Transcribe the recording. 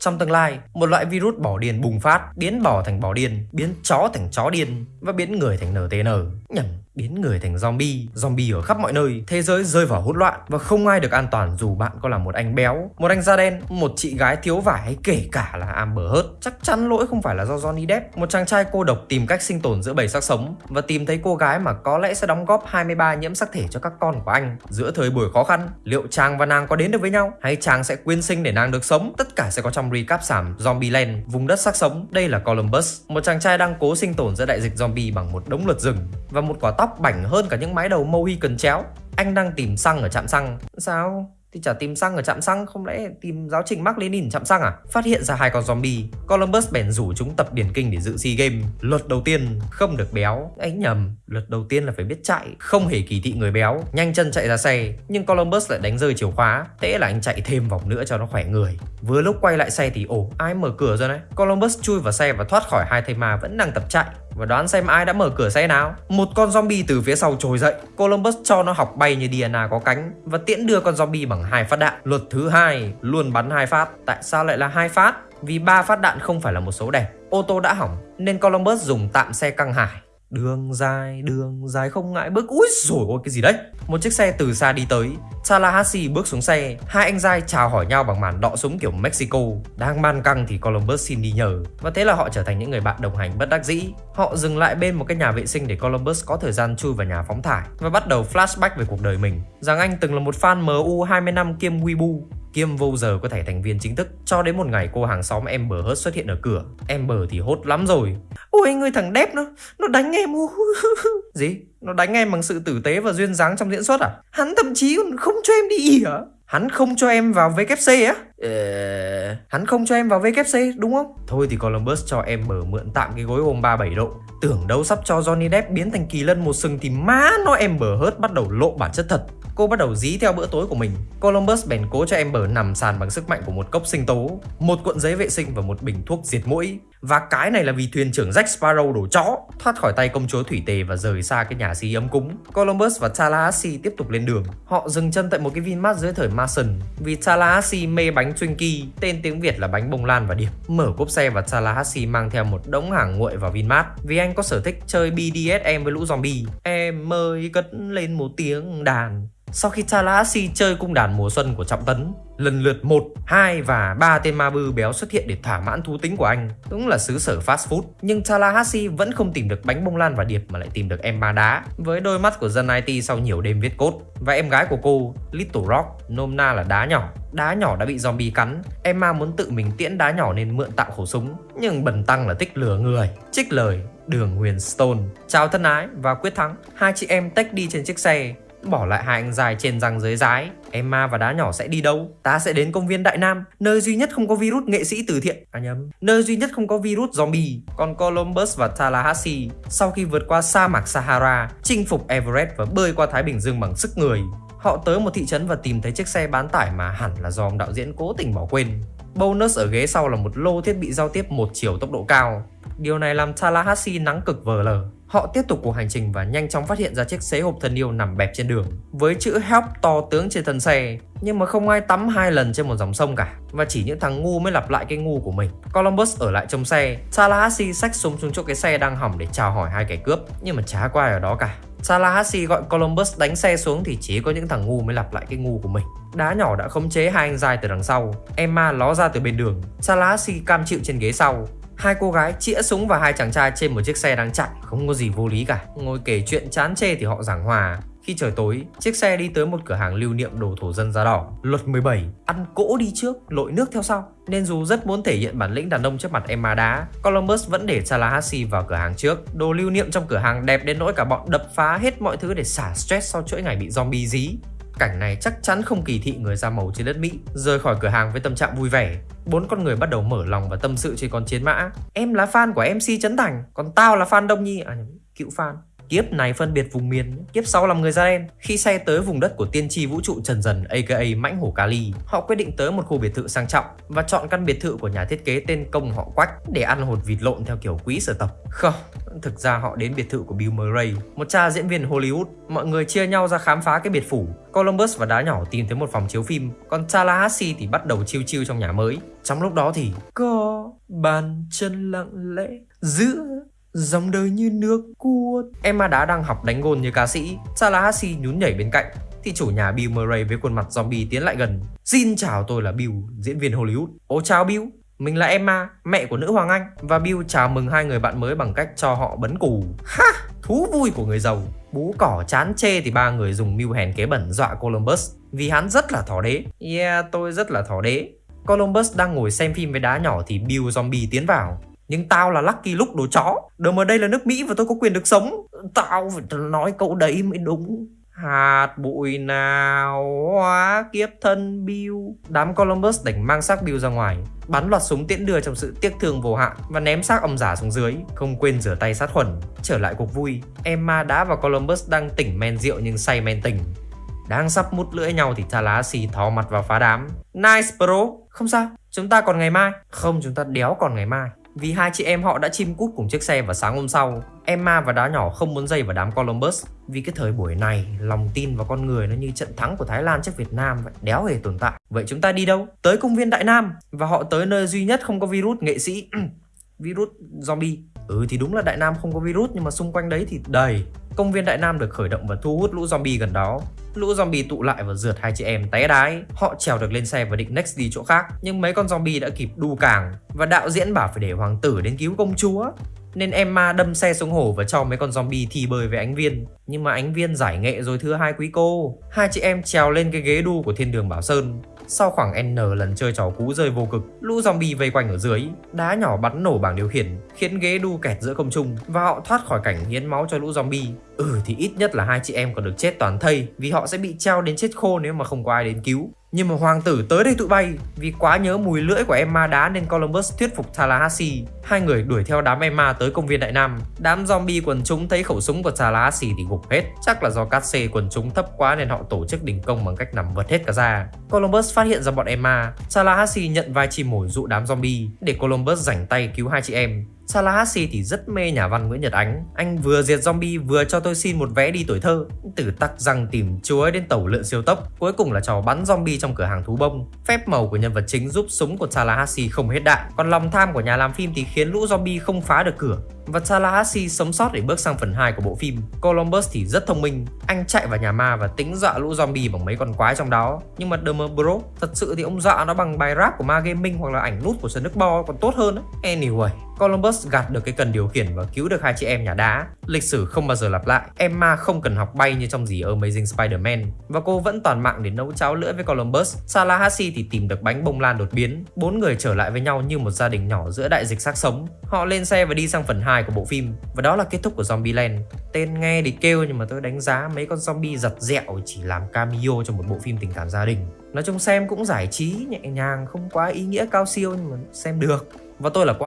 Trong tương lai, một loại virus bỏ điên bùng phát, biến bò thành bò điên, biến chó thành chó điên và biến người thành NTN. Nhầm, biến người thành zombie, zombie ở khắp mọi nơi, thế giới rơi vào hỗn loạn và không ai được an toàn dù bạn có là một anh béo, một anh da đen, một chị gái thiếu vải hay kể cả là Amber Heard. Chắc chắn lỗi không phải là do Johnny Depp, một chàng trai cô độc tìm cách sinh tồn giữa bầy xác sống và tìm thấy cô gái mà có lẽ sẽ đóng góp 23 nhiễm sắc thể cho các con của anh. Giữa thời buổi khó khăn, liệu chàng và nàng có đến được với nhau hay chàng sẽ quyên sinh để nàng được sống? Tất cả sẽ có trong recap sảm Zombieland, vùng đất xác sống. Đây là Columbus, một chàng trai đang cố sinh tồn giữa đại dịch zombie bằng một đống luật rừng và một quả tóc bảnh hơn cả những mái đầu Mohican chéo. Anh đang tìm xăng ở trạm xăng. Sao? Thì chả tìm xăng ở trạm xăng, Không lẽ tìm giáo trình Mark Lenin trạm xăng à? Phát hiện ra hai con zombie. Columbus bèn rủ chúng tập điển kinh để dự SEA Games. Luật đầu tiên, không được béo. Ấy nhầm, Luật đầu tiên là phải biết chạy, Không hề kỳ thị người béo. Nhanh chân chạy ra xe, Nhưng Columbus lại đánh rơi chìa khóa. Thế là anh chạy thêm vòng nữa cho nó khỏe người. Vừa lúc quay lại xe thì, ồ, ai mở cửa rồi đấy Columbus chui vào xe và thoát khỏi hai thây ma vẫn đang tập chạy và đoán xem ai đã mở cửa xe nào. Một con zombie từ phía sau trồi dậy. Columbus cho nó học bay như Diana có cánh Và tiễn đưa con zombie bằng hai phát đạn. Luật thứ hai luôn bắn hai phát. Tại sao lại là hai phát? Vì ba phát đạn không phải là một số đẹp Ô tô đã hỏng nên Columbus dùng tạm xe căng hải. Đường dài, đường dài không ngại bước. Úi rồi ôi cái gì đấy? Một chiếc xe từ xa đi tới, Tallahassee bước xuống xe. Hai anh giai chào hỏi nhau bằng màn đọ súng kiểu Mexico. Đang man căng thì Columbus xin đi nhờ. Và thế là họ trở thành những người bạn đồng hành bất đắc dĩ. Họ dừng lại bên một cái nhà vệ sinh để Columbus có thời gian chui vào nhà phóng thải Và bắt đầu flashback về cuộc đời mình. Rằng anh từng là một fan MU 20 năm kiêm Weibo. Kiêm vô giờ có thể thành viên chính thức Cho đến một ngày, cô hàng xóm em bờ hớt xuất hiện ở cửa Amber thì hốt lắm rồi Ôi, người thằng đép nó Nó đánh em Gì? Nó đánh em bằng sự tử tế và duyên dáng trong diễn xuất à? Hắn thậm chí còn không cho em đi ỉa hả? Hắn không cho em vào VKC á? Ờ... Hắn không cho em vào VKC đúng không? Thôi thì Columbus cho em mở mượn tạm cái gối ôm 37 độ. Tưởng đâu sắp cho Johnny Depp biến thành kỳ lân một sừng thì má nó em bờ hớt bắt đầu lộ bản chất thật. Cô bắt đầu dí theo bữa tối của mình. Columbus bèn cố cho em bờ nằm sàn bằng sức mạnh của một cốc sinh tố, Một cuộn giấy vệ sinh và một bình thuốc diệt mũi. Và cái này là vì thuyền trưởng Jack Sparrow đổ chó, Thoát khỏi tay công chúa Thủy Tề và rời xa cái nhà si ấm cúng. Columbus và Tallahassee tiếp tục lên đường. Họ dừng chân tại một cái Vinmart dưới thời Mason. Vì Tallahassee mê bánh Twinkie Tên tiếng Việt là bánh bông lan và điệp Mở cốp xe và Tallahassee mang theo một đống hàng nguội vào Vinmart. Vì anh có sở thích chơi BDSM với lũ zombie. Em ơi, cất lên một tiếng đàn sau khi Tallahassee chơi cung đàn mùa xuân của Trọng Tấn, lần lượt 1, 2 và 3 tên ma bư béo xuất hiện để thỏa mãn thú tính của anh, cũng là xứ sở fast food. Nhưng Tallahassee vẫn không tìm được bánh bông lan và điệp mà lại tìm được em ma đá, với đôi mắt của dân IT sau nhiều đêm viết cốt. Và em gái của cô, Little Rock, nôm na là đá nhỏ. Đá nhỏ đã bị zombie cắn, Emma muốn tự mình tiễn đá nhỏ nên mượn tặng khẩu súng, nhưng bần tăng là thích lừa người. Trích lời, đường Huyền Stone. Chào thân ái và quyết thắng, hai chị em tách đi trên chiếc xe Bỏ lại hai anh dài trên răng dưới rái. Emma và đá nhỏ sẽ đi đâu? Ta sẽ đến công viên Đại Nam, Nơi duy nhất không có virus nghệ sĩ từ thiện. À nhầm, Nơi duy nhất không có virus zombie, Còn Columbus và Tallahassee. Sau khi vượt qua sa mạc Sahara, Chinh phục Everest và bơi qua Thái Bình Dương bằng sức người, Họ tới một thị trấn và tìm thấy chiếc xe bán tải mà hẳn là do ông đạo diễn cố tình bỏ quên. Bonus ở ghế sau là một lô thiết bị giao tiếp một chiều tốc độ cao. Điều này làm Tallahassee nắng cực vờ lờ. Họ tiếp tục cuộc hành trình và nhanh chóng phát hiện ra chiếc xế hộp thân yêu nằm bẹp trên đường với chữ help to tướng trên thân xe nhưng mà không ai tắm hai lần trên một dòng sông cả và chỉ những thằng ngu mới lặp lại cái ngu của mình. Columbus ở lại trong xe, Tallahassee xách súng xuống chỗ cái xe đang hỏng để chào hỏi hai kẻ cướp nhưng mà chả có ai ở đó cả. Tallahassee gọi Columbus đánh xe xuống thì chỉ có những thằng ngu mới lặp lại cái ngu của mình. Đá nhỏ đã khống chế hai anh dài từ đằng sau. Emma ló ra từ bên đường. Tallahassee cam chịu trên ghế sau. Hai cô gái chĩa súng vào hai chàng trai trên một chiếc xe đang chạy Không có gì vô lý cả Ngồi kể chuyện chán chê thì họ giảng hòa khi trời tối, chiếc xe đi tới một cửa hàng lưu niệm đồ thổ dân da đỏ. Luật 17, ăn cỗ đi trước, lội nước theo sau. Nên dù rất muốn thể hiện bản lĩnh đàn ông trước mặt Emma đá, Columbus vẫn để Tallahassee vào cửa hàng trước. Đồ lưu niệm trong cửa hàng đẹp đến nỗi cả bọn đập phá hết mọi thứ để xả stress sau chuỗi ngày bị zombie dí. Cảnh này chắc chắn không kỳ thị người da màu trên đất Mỹ. Rời khỏi cửa hàng với tâm trạng vui vẻ, bốn con người bắt đầu mở lòng và tâm sự trên con chiến mã. Em là fan của MC Trấn Thành, còn tao là fan Đông Nhi, à cựu fan. Kiếp này phân biệt vùng miền, kiếp sau làm người da đen. Khi xe tới vùng đất của tiên tri vũ trụ Trần Dần aka Mãnh Hổ Kali, họ quyết định tới một khu biệt thự sang trọng và chọn căn biệt thự của nhà thiết kế tên Công họ Quách để ăn hột vịt lộn theo kiểu quý sở tộc. Không, thực ra họ đến biệt thự của Bill Murray, một cha diễn viên Hollywood. Mọi người chia nhau ra khám phá cái biệt phủ. Columbus và đá nhỏ tìm thấy một phòng chiếu phim, còn Tallahassee thì bắt đầu chiêu chiêu trong nhà mới. Trong lúc đó thì có bàn chân lặng lẽ giữa dòng đời như nước cuốn Emma đã đang học đánh gôn như ca sĩ, Tallahassee nhún nhảy bên cạnh thì chủ nhà Bill Murray với khuôn mặt zombie tiến lại gần. Xin chào tôi là Bill, diễn viên Hollywood. Ô chào Bill, mình là Emma, mẹ của nữ hoàng Anh và Bill chào mừng hai người bạn mới bằng cách cho họ bấn cù. Ha, thú vui của người giàu. Bú cỏ chán chê thì ba người dùng mưu hèn kế bẩn dọa Columbus vì hắn rất là thỏ đế. Yeah, tôi rất là thỏ đế. Columbus đang ngồi xem phim với đá nhỏ thì Bill zombie tiến vào. Nhưng tao là Lucky lúc đồ chó. Đừng mà đây là nước Mỹ và tôi có quyền được sống. Tao phải nói câu đấy mới đúng. Hạt bụi nào hóa kiếp thân Bill? Đám Columbus đành mang xác Bill ra ngoài Bắn loạt súng tiễn đưa trong sự tiếc thương vô hạn Và ném xác ông giả xuống dưới Không quên rửa tay sát khuẩn Trở lại cuộc vui. Emma đã và Columbus đang tỉnh men rượu nhưng say men tình. Đang sắp mút lưỡi nhau thì Tallahassee thò mặt vào phá đám. Nice bro. Không sao, chúng ta còn ngày mai. Không, chúng ta đéo còn ngày mai vì hai chị em họ đã chim cút cùng chiếc xe vào sáng hôm sau. Emma và đá nhỏ không muốn dây vào đám Columbus. Vì cái thời buổi này, Lòng tin vào con người nó như trận thắng của Thái Lan trước Việt Nam vậy, Đéo hề tồn tại. Vậy chúng ta đi đâu? Tới công viên Đại Nam. Và họ tới nơi duy nhất không có virus, nghệ sĩ. Virus zombie. Ừ thì đúng là Đại Nam không có virus, Nhưng mà xung quanh đấy thì đầy. Công viên Đại Nam được khởi động và thu hút lũ zombie gần đó. Lũ zombie tụ lại và rượt hai chị em té đái. Họ trèo được lên xe và định next đi chỗ khác, Nhưng mấy con zombie đã kịp đu càng. Và đạo diễn bảo phải để hoàng tử đến cứu công chúa. Nên Emma đâm xe xuống hồ và cho mấy con zombie thi bơi với ánh viên. Nhưng mà ánh viên giải nghệ rồi thưa hai quý cô. Hai chị em trèo lên cái ghế đu của thiên đường Bảo Sơn sau khoảng N lần chơi trò cú rơi vô cực, lũ zombie vây quanh ở dưới, đá nhỏ bắn nổ bảng điều khiển, khiến ghế đu kẹt giữa không trung và họ thoát khỏi cảnh hiến máu cho lũ zombie. Ừ thì ít nhất là hai chị em còn được chết toàn thây vì họ sẽ bị treo đến chết khô nếu mà không có ai đến cứu. Nhưng mà hoàng tử tới đây tụi bay Vì quá nhớ mùi lưỡi của Emma đá nên Columbus thuyết phục Tallahassee. Hai người đuổi theo đám Emma tới công viên Đại Nam. Đám zombie quần chúng thấy khẩu súng của Tallahassee thì gục hết. Chắc là do cát xê quần chúng thấp quá nên họ tổ chức đình công bằng cách nằm vật hết cả ra Columbus phát hiện ra bọn Emma. Tallahassee nhận vai chim mồi dụ đám zombie Để Columbus rảnh tay cứu hai chị em. Tallahassee thì rất mê nhà văn Nguyễn Nhật Ánh Anh vừa diệt zombie vừa cho tôi xin một vé đi tuổi thơ Từ tắc răng tìm chuối đến tàu lượn siêu tốc Cuối cùng là trò bắn zombie trong cửa hàng thú bông Phép màu của nhân vật chính giúp súng của Tallahassee không hết đạn Còn lòng tham của nhà làm phim thì khiến lũ zombie không phá được cửa và Tallahassee sống sót để bước sang phần 2 của bộ phim. Columbus thì rất thông minh, anh chạy vào nhà ma và tính dọa lũ zombie bằng mấy con quái trong đó. Nhưng mà Demobro, Bro, thật sự thì ông dọa nó bằng bài rap của Ma Gaming hoặc là ảnh nút của Snoop Bo còn tốt hơn. Ấy. Anyway, Columbus gạt được cái cần điều khiển và cứu được hai chị em nhà đá. Lịch sử không bao giờ lặp lại. Emma không cần học bay như trong gì Amazing Spider-Man và cô vẫn toàn mạng để nấu cháo lưỡi với Columbus. Tallahassee thì tìm được bánh bông lan đột biến. Bốn người trở lại với nhau như một gia đình nhỏ giữa đại dịch xác sống. Họ lên xe và đi sang phần 2 của bộ phim và đó là kết thúc của Zombieland. Tên nghe thì kêu nhưng mà tôi đánh giá mấy con zombie giật dẹo chỉ làm cameo cho một bộ phim tình cảm gia đình. Nói chung xem cũng giải trí nhẹ nhàng, không quá ý nghĩa cao siêu nhưng mà xem được. Và tôi là